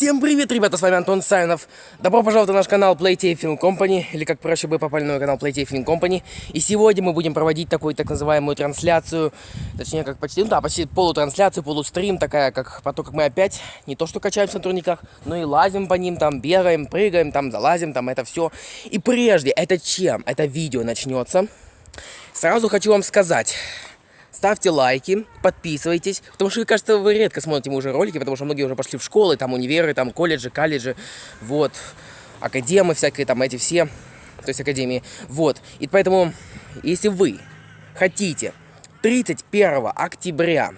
Всем привет, ребята, с вами Антон Сайнов. Добро пожаловать на наш канал Playtay Film Company, или как проще бы попали на канал Playtay Film Company. И сегодня мы будем проводить такую так называемую трансляцию, точнее как почти, ну да, почти полутрансляцию, полустрим, такая, как потом, как мы опять не то что качаемся на турниках, но и лазим по ним, там бегаем, прыгаем, там залазим, там это все. И прежде, это чем это видео начнется, сразу хочу вам сказать, ставьте лайки, подписывайтесь, потому что, кажется, вы редко смотрите уже ролики, потому что многие уже пошли в школы, там универы, там колледжи, колледжи, вот, академы всякие, там эти все, то есть академии, вот. И поэтому, если вы хотите 31 октября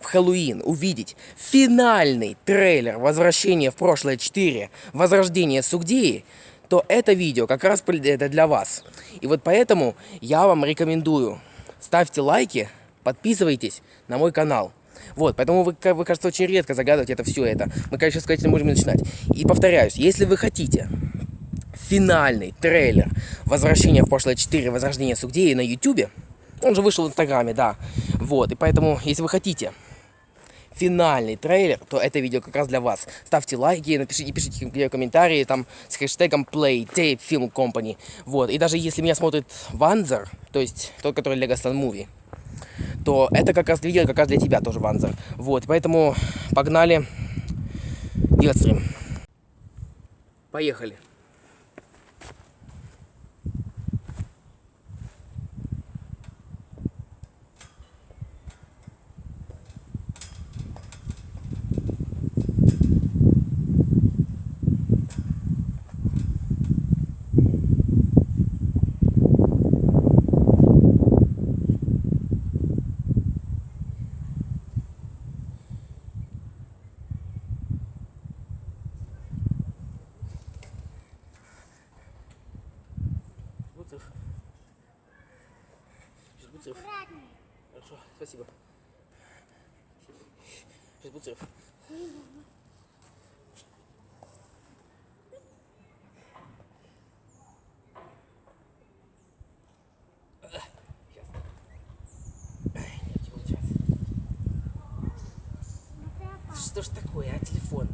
в Хэллоуин увидеть финальный трейлер «Возвращение в прошлое 4. Возрождение Сугдеи», то это видео как раз это для вас. И вот поэтому я вам рекомендую ставьте лайки, подписывайтесь на мой канал. Вот, поэтому вы, вы, кажется, очень редко загадываете это все это. Мы, конечно, сказать, можем начинать. И повторяюсь, если вы хотите финальный трейлер «Возвращение в прошлое 4. Возрождение Сугдеи» на YouTube, он же вышел в Инстаграме, да. Вот, и поэтому, если вы хотите финальный трейлер, то это видео как раз для вас. Ставьте лайки, напишите, пишите комментарии там с хэштегом PlayTape Film Company. Вот, и даже если меня смотрит Ванзер, то есть тот, который Lego Stan Movie, то это как раз видео как раз для тебя тоже, Ванзер. Вот, поэтому погнали делать стрим. Поехали. Буцев. Хорошо, спасибо. Сейчас Буцев. Что ж такое, а, телефон?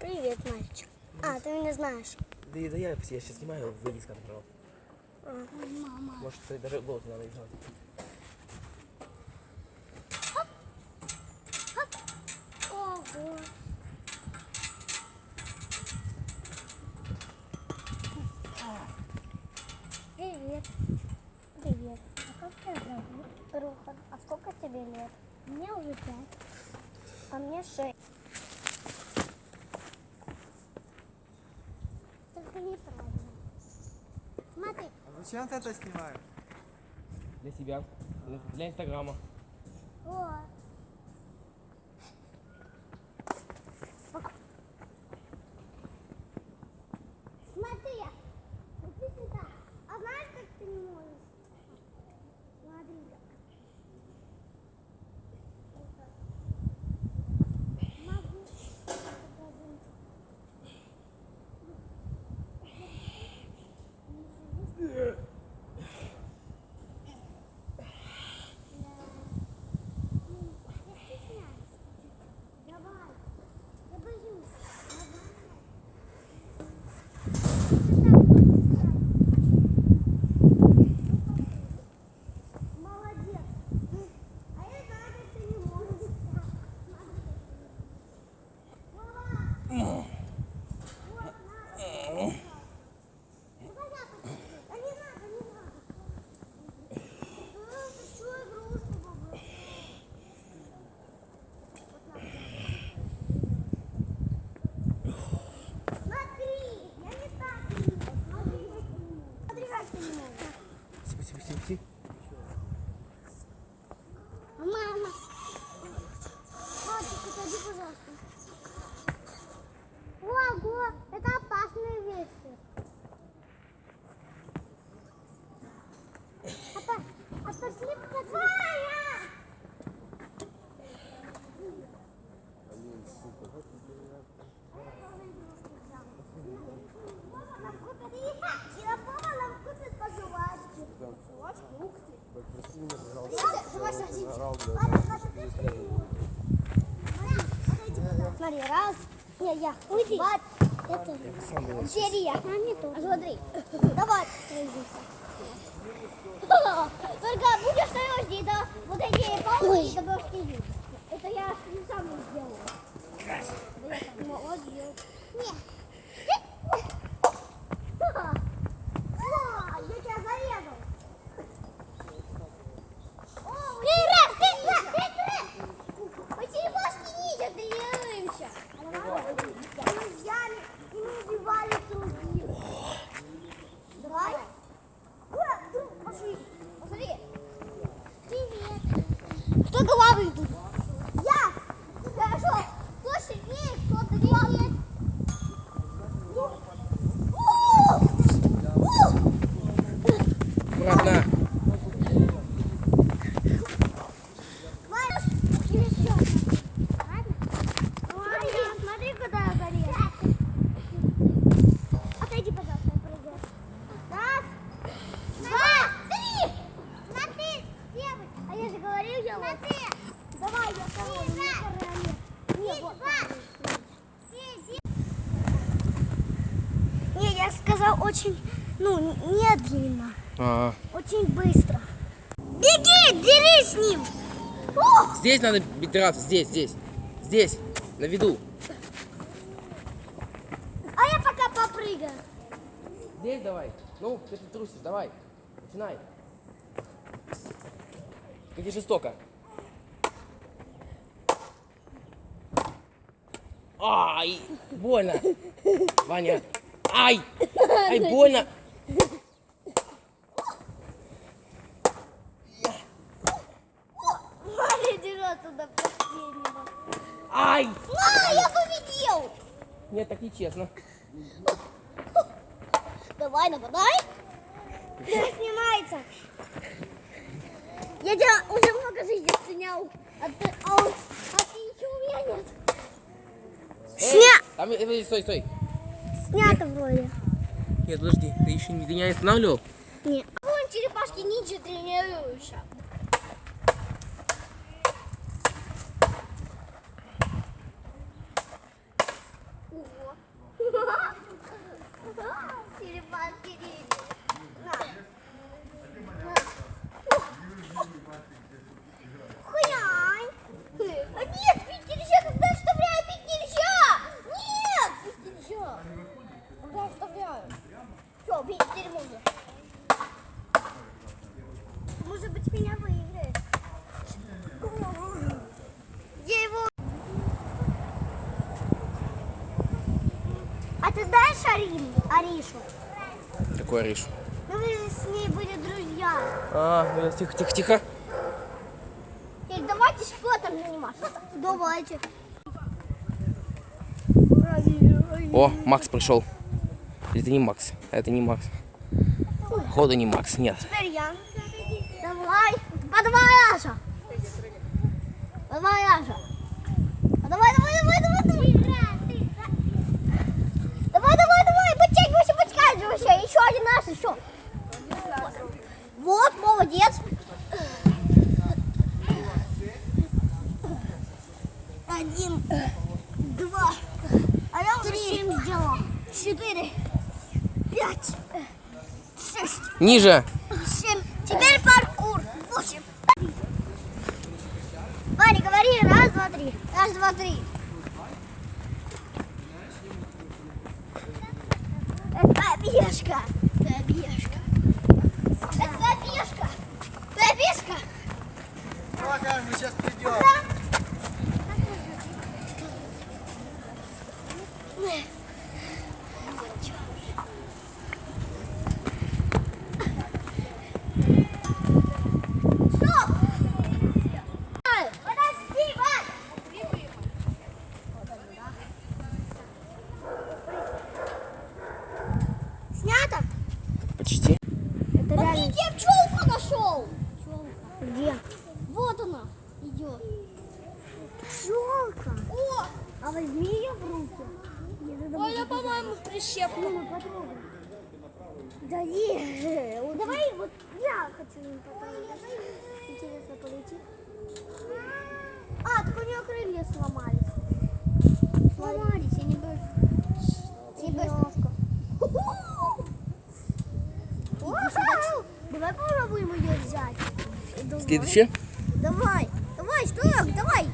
Привет, мальчик. А, ты меня знаешь. Да, да я, я сейчас снимаю, выйди с камеры. А, мама. Может, даже голос надо издавать. Ого. Привет. Привет. А как тебя зовут? Рухан. А сколько тебе лет? Мне уже пять. А мне шесть. Только неправильно. Смотри. А зачем ты это снимаешь? Для себя, для, для Инстаграма. Вот. Смотри, Смотри, раз. Не, я. Уйди. Вот. Это. Серия. Смотри. Давай. Только будешь стоять здесь, да? Вот эти палки, да будешь сидеть. Это я не сам сделал. Красиво. Вот сделал. Нет. Hallelujah. Я сказал очень, ну, медленно. А, Очень быстро. Беги, дерись с ним. О! Здесь надо драться, здесь, здесь. Здесь, на виду. А я пока попрыгаю. Здесь давай. Ну, ты трусишь, давай. Начинай. Как жестоко. Ай, больно. Ваня. Ай, ай, больно. До последнего. Ай. А, я победил. Нет, так нечестно. Давай, нападай. Да, снимается. Я тебя уже много жизни снял. А ты, а, а ты ничего у меня нет. Сня- Там, э, стой, стой. Снято вроде. Нет, подожди, ты еще не, ты не останавливал? Нет. Вон черепашки ниндзя тренируются. Ого. Черепашки ниндзя. На. На. Хрянь. А нет, пить нельзя, когда оставляю, пить нельзя. Нет, пить нельзя. Когда оставляю. Все, пить теперь можно. Может быть, меня выиграет. Я его... А ты знаешь Арину? Аришу? Какой Ариш? Ну, вы же с ней были друзья. А, ну, тихо, тихо, тихо. И давайте спортом заниматься. Давайте. О, Макс пришел. Это не Макс? Это не Макс. Походу не Макс, нет. Теперь я. Давай. А давай, Аша. Давай, Аша. А давай, давай, давай, давай, давай. Давай, давай, давай. Подтягивайся, подтягивайся. Еще. Вот, молодец. Один, два, а я уже семь сделал. Четыре, пять, шесть. Ниже. Семь. Теперь паркур. Восемь. Ваня, говори. Раз, два, три. Раз, два, три. Это А возьми ее в руки. Ой, я, по-моему, прищепну, Ну, потрогай. Да не, вот давай вот я хочу им потрогать. Интересно, полетит. А, так у нее крылья сломались. Сломались, я не боюсь. Не боюсь. Давай попробуем ее взять. Давай. Давай, давай, что? Давай.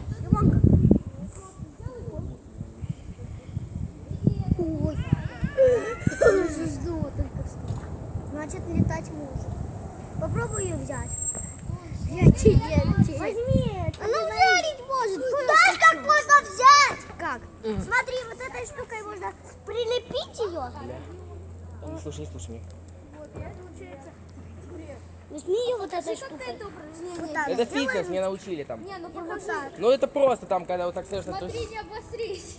Тебе, Возьми. Она ударить может. Знаешь, как можно взять? Как? Смотри, вот этой штукой можно прилепить ее. Не слушай, не слушай меня. Возьми ее вот этой штукой. Вот. Это фитнес, меня научили там. Не, ну вот. Ну это просто там, когда вот так слышно, то есть Смотрите, обосрись.